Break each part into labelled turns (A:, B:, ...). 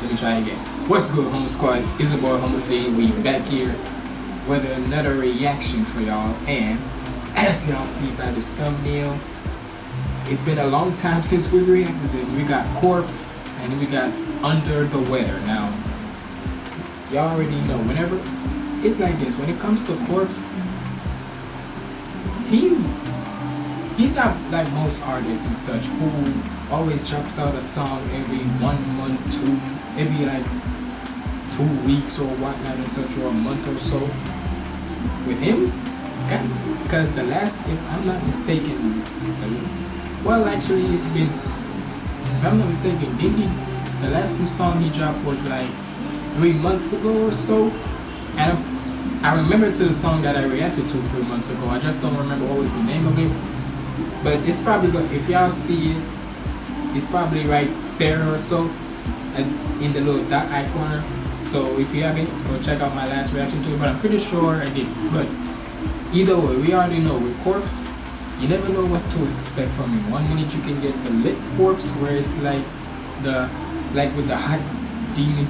A: Let me try again. What's good, Homer Squad? It's your boy Homer Ziggy. We back here with another reaction for y'all. And as y'all see by this thumbnail, it's been a long time since we reacted. And We got Corpse and we got Under the Weather. Now, y'all already know. Whenever it's like this, when it comes to Corpse, he he's not like most artists and such who always drops out a song every one month, two, maybe like two weeks or whatnot and such, or a month or so. With him, it's kind of because the last, if I'm not mistaken, well, actually, it's been, if I'm not mistaken, did he? The last song he dropped was like three months ago or so, and I remember to the song that I reacted to three months ago. I just don't remember what was the name of it. But it's probably if y'all see it, it's probably right there or so, and in the little dot icon. So if you haven't, go check out my last reaction to it. But I'm pretty sure I did. But either way, we already know with Corpse, you never know what to expect from him. One minute you can get the lit Corpse, where it's like the like with the hot demon,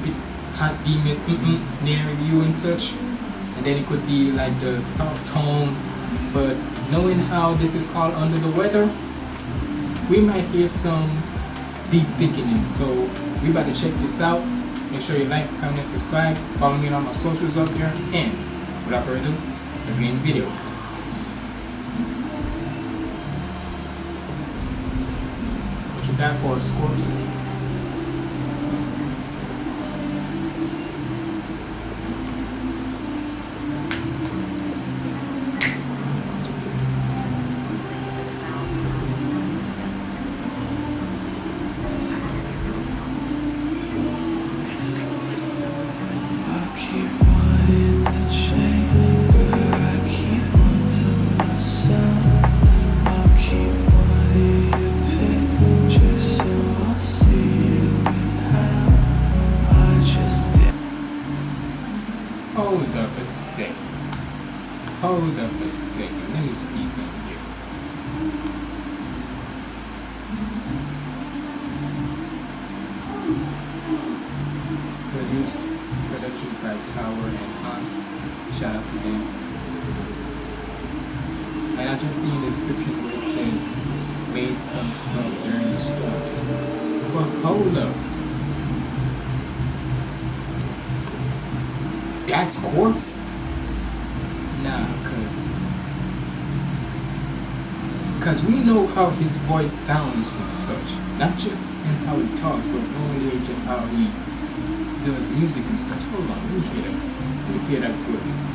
A: hot demon mm -mm, near you and such and then it could be like the soft tone but knowing how this is called under the weather we might hear some deep thinking so we to check this out. Make sure you like comment subscribe follow me on my socials up here. And without further ado let's get in the video. What you got for us Corpse Productions by Tower and Hans. Shout out to them. And I just see in the description where it says, made some stuff during the storms. But hold up. That's corpse? Nah, cause cause we know how his voice sounds and such. Not just in how he talks, but only just how he does music and such. Hold on, let me hear. Let me hear that good.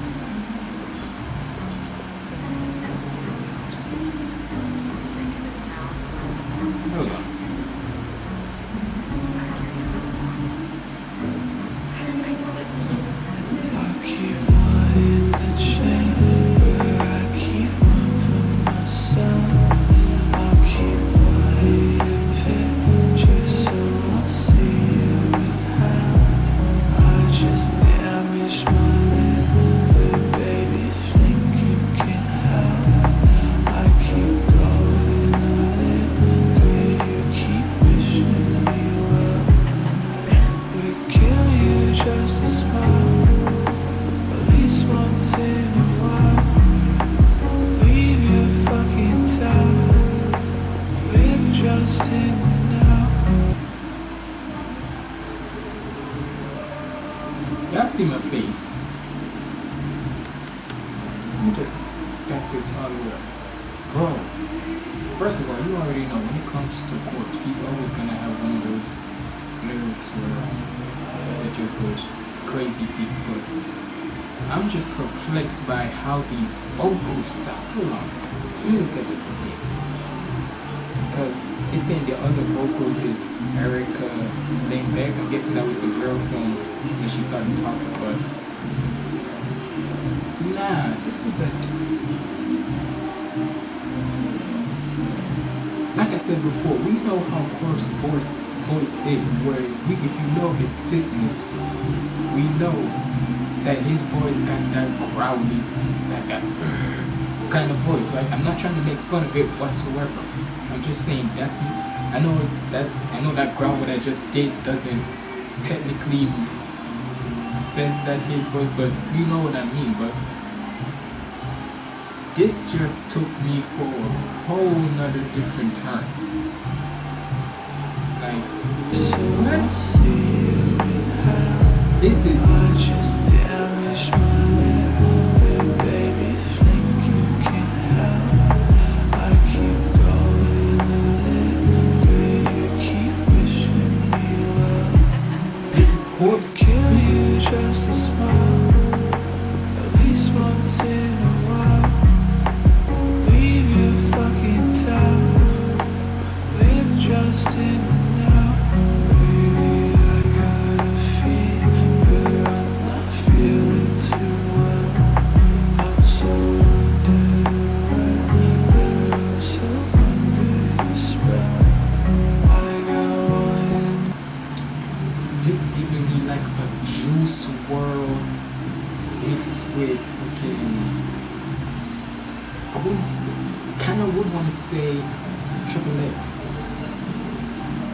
A: See. Let me just back this the way up. Bro, first of all, you already know when it comes to Corpse, he's always gonna have one of those lyrics where it just goes crazy deep, but I'm just perplexed by how these vocals sound. Let look at the thing. Because it's saying the other vocals is Erica Lindberg. I'm guessing that was the girl from when she started talking, but like I said before, we know how Corpse voice voice is, where we, if you know his sickness, we know that his voice got that growly, that that kind of voice, right? I'm not trying to make fun of it whatsoever. I'm just saying that's I know it's that's I know that ground what I just did doesn't technically says that's his voice, but you know what I mean. But this just took me for a whole nother different time. Like what? This is Juice WRLD mixed with fucking. I wouldn't say, kind of would want to say Triple X.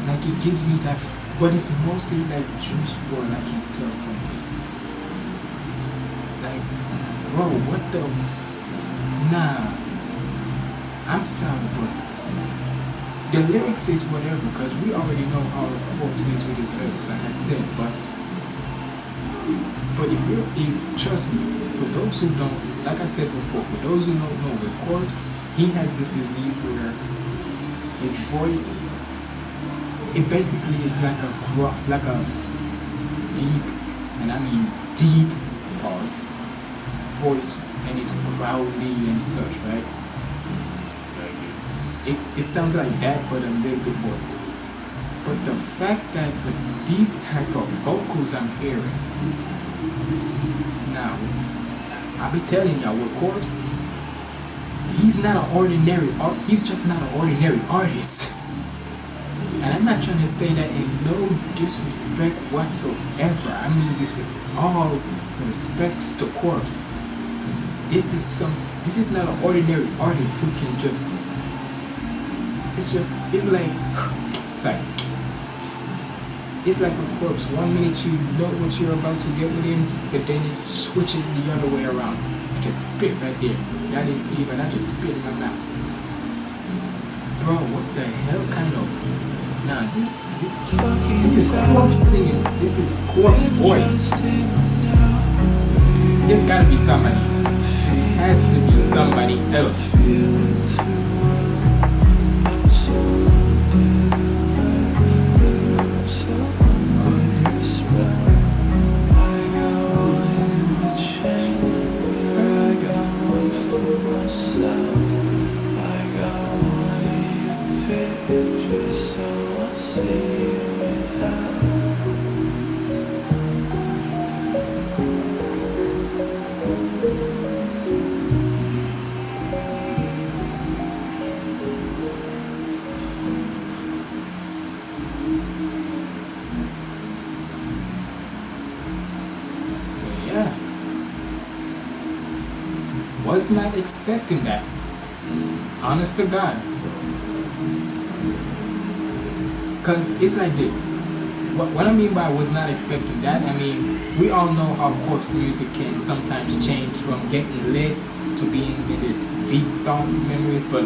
A: Like it gives me that, but it's mostly like Juice WRLD. I can tell from this. Like, bro, what the? Nah. I'm sorry, but the lyrics is whatever because we already know how Corpse is with his lyrics, like I said. But but if you if trust me, for those who don't, like I said before, for those who don't know, with Corpse, he has this disease where his voice, it basically is like a like a deep, and I mean deep pause voice, and it's growly and such, right? it, it sounds like that but a little bit more but the fact that with these type of vocals i'm hearing now i'll be telling y'all with corpse he's not an ordinary art he's just not an ordinary artist. And i'm not trying to say that in no disrespect whatsoever. I mean this with all the respects to corpse this is some this is not an ordinary artist who can just it's just it's like sorry it's like a corpse. One minute you know what you're about to get with him but then it switches the other way around. I just spit right there. Y'all didn't see it but I just spit in my mouth. Bro what the hell kind of? Nah this this this is corpse singing. This is corpse voice. This gotta be somebody. This has to be somebody else was not expecting that. Honest to God. Cause it's like this. What, what I mean by was not expecting that, I mean we all know how corpse music can sometimes change from getting lit to being in this deep thought memories, but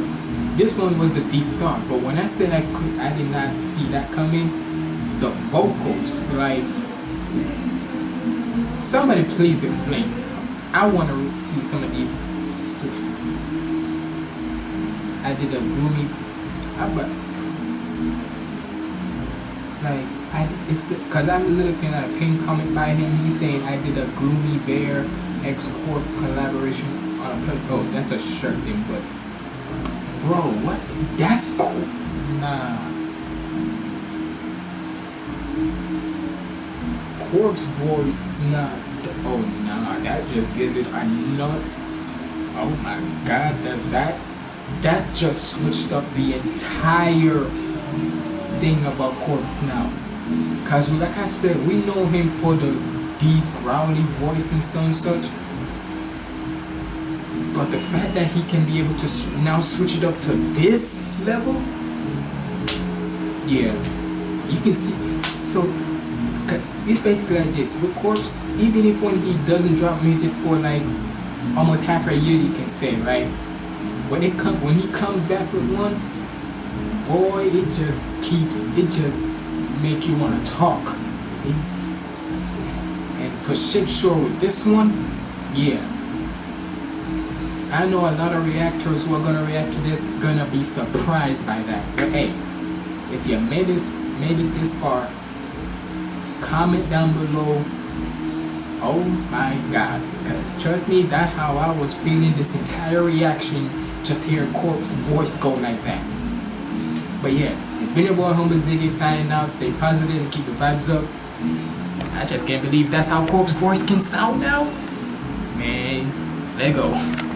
A: this one was the deep thought. But when I said I could, I did not see that coming. The vocals, like Somebody please explain. I want to see some of these. I did a gloomy. But like I, it's because I'm looking at a pin comment by him. He's saying I did a gloomy bear X Corpse collaboration on a. Oh, that's a shirt thing, but bro, what? That's cool. Nah. Corpse voice, nah. Oh nah, that just gives it a nut. Oh my god, that's that. That just switched up the entire thing about Corpse now. Cause like I said, we know him for the deep growly voice and so and such. But the fact that he can be able to now switch it up to this level, yeah, you can see. So it's basically like this with Corpse. Even if when he doesn't drop music for like almost half a year, you can say right. When it come when he comes back with one, boy, it just keeps it just make you want to talk. It, and for shit sure with this one, yeah. I know a lot of reactors who are gonna react to this gonna be surprised by that. But hey, if you made this made it this far, comment down below. Oh my god. Because trust me, that how I was feeling this entire reaction just hear Corpse voice go like that. But yeah, it's been your boy Humble Ziggy signing out. Stay positive and keep the vibes up. I just can't believe that's how Corpse voice can sound now. Man, let go.